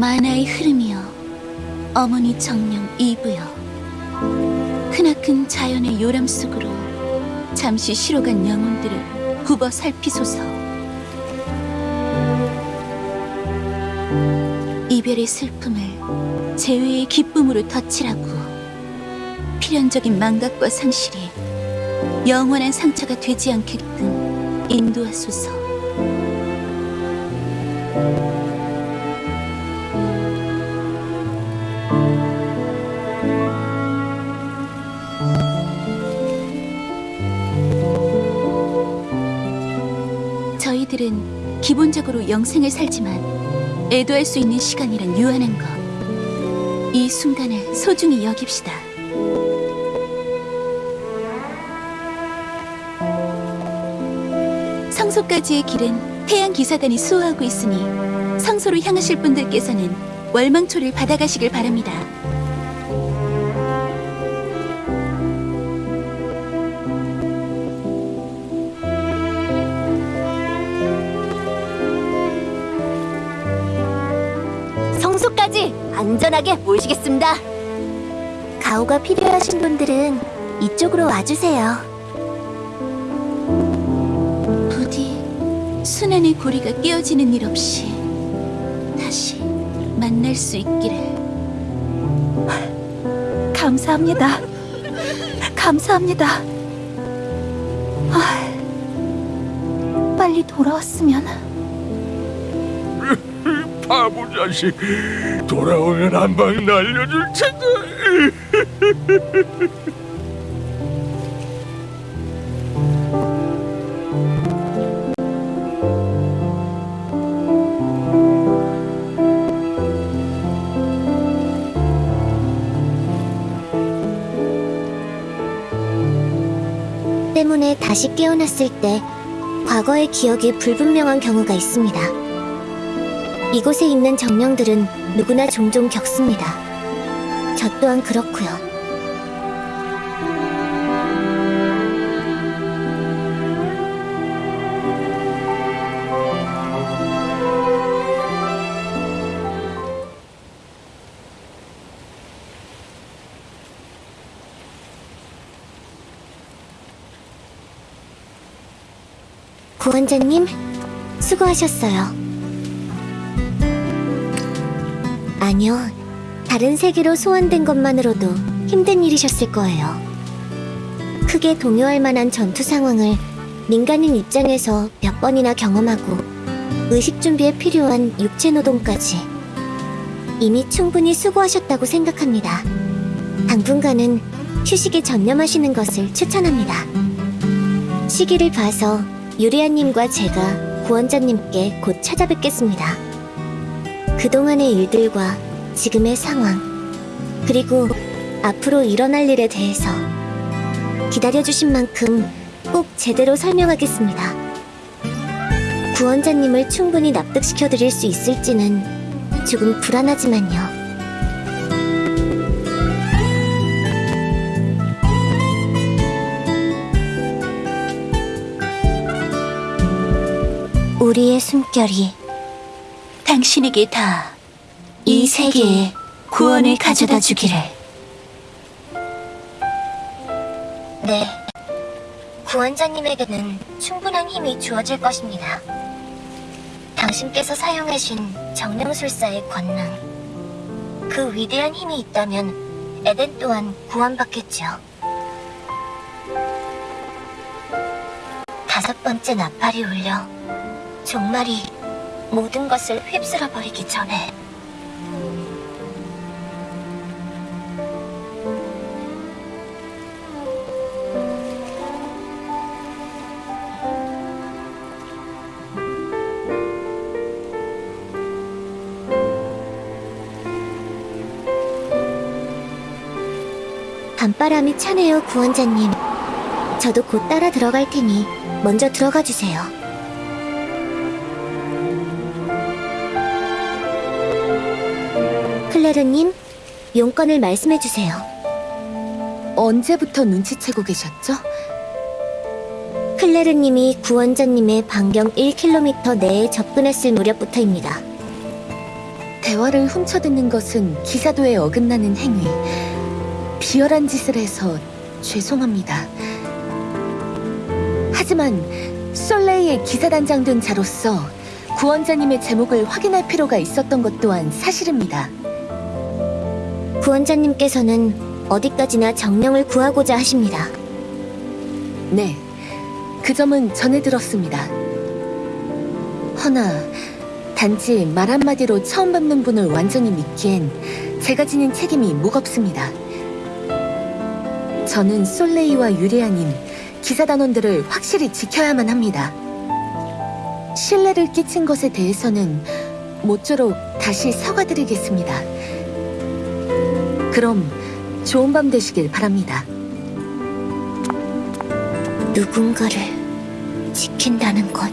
만화의 흐름이여 어머니 정령 이브여. 크나큰 자연의 요람 속으로 잠시 시로간 영혼들을 굽어 살피소서. 이별의 슬픔을 재회의 기쁨으로 덧칠하고 필연적인 망각과 상실이 영원한 상처가 되지 않게끔 인도하소서 저희들은 기본적으로 영생을 살지만 애도할 수 있는 시간이란 유한한 것. 이 순간을 소중히 여깁시다. 성소까지의 길은 태양 기사단이 수호하고 있으니 성소로 향하실 분들께서는 월망초를 받아가시길 바랍니다. 안전하게 모시겠습니다. 가오가 필요하신 분들은 이쪽으로 와주세요. 부디 순환의 고리가 깨어지는 일 없이 다시 만날 수 있기를. 감사합니다. 감사합니다. 아, 빨리 돌아왔으면. 바보 자식 돌아오면 한 방 날려줄 텐데 때문에 다시 깨어났을 때 과거의 기억이 불분명한 경우가 있습니다. 이곳에 있는 정령들은 누구나 종종 겪습니다. 저 또한 그렇고요. 구원자님, 수고하셨어요. 아니요. 다른 세계로 소환된 것만으로도 힘든 일이셨을 거예요. 크게 동요할 만한 전투 상황을 민간인 입장에서 몇 번이나 경험하고 의식 준비에 필요한 육체 노동까지 이미 충분히 수고하셨다고 생각합니다. 당분간은 휴식에 전념하시는 것을 추천합니다. 시기를 봐서 유리아님과 제가 구원자님께 곧 찾아뵙겠습니다. 그동안의 일들과 지금의 상황, 그리고 앞으로 일어날 일에 대해서 기다려주신 만큼 꼭 제대로 설명하겠습니다. 구원자님을 충분히 납득시켜드릴 수 있을지는 조금 불안하지만요. 우리의 숨결이 당신에게 다 이 세계에 구원을 가져다 주기를. 네. 구원자님에게는 충분한 힘이 주어질 것입니다. 당신께서 사용하신 정령술사의 권능. 그 위대한 힘이 있다면 에덴 또한 구원받겠죠. 다섯 번째 나팔이 울려 종말이 모든 것을 휩쓸어 버리기 전에 밤바람이 차네요, 구원자님. 저도 곧 따라 들어갈 테니 먼저 들어가 주세요. 클레르님, 용건을 말씀해 주세요. 언제부터 눈치채고 계셨죠? 클레르님이 구원자님의 반경 1km 내에 접근했을 무렵부터입니다. 대화를 훔쳐듣는 것은 기사도에 어긋나는 행위. 비열한 짓을 해서 죄송합니다. 하지만 솔레이의 기사단장 된 자로서 구원자님의 제목을 확인할 필요가 있었던 것 또한 사실입니다. 구원자님께서는 어디까지나 정령을 구하고자 하십니다. 네, 그 점은 전해 들었습니다. 허나 단지 말 한마디로 처음 뵙는 분을 완전히 믿기엔 제가 지닌 책임이 무겁습니다. 저는 솔레이와 유리아님, 기사단원들을 확실히 지켜야만 합니다. 신뢰를 끼친 것에 대해서는 모쪼록 다시 사과드리겠습니다. 그럼 좋은 밤 되시길 바랍니다. 누군가를 지킨다는 것.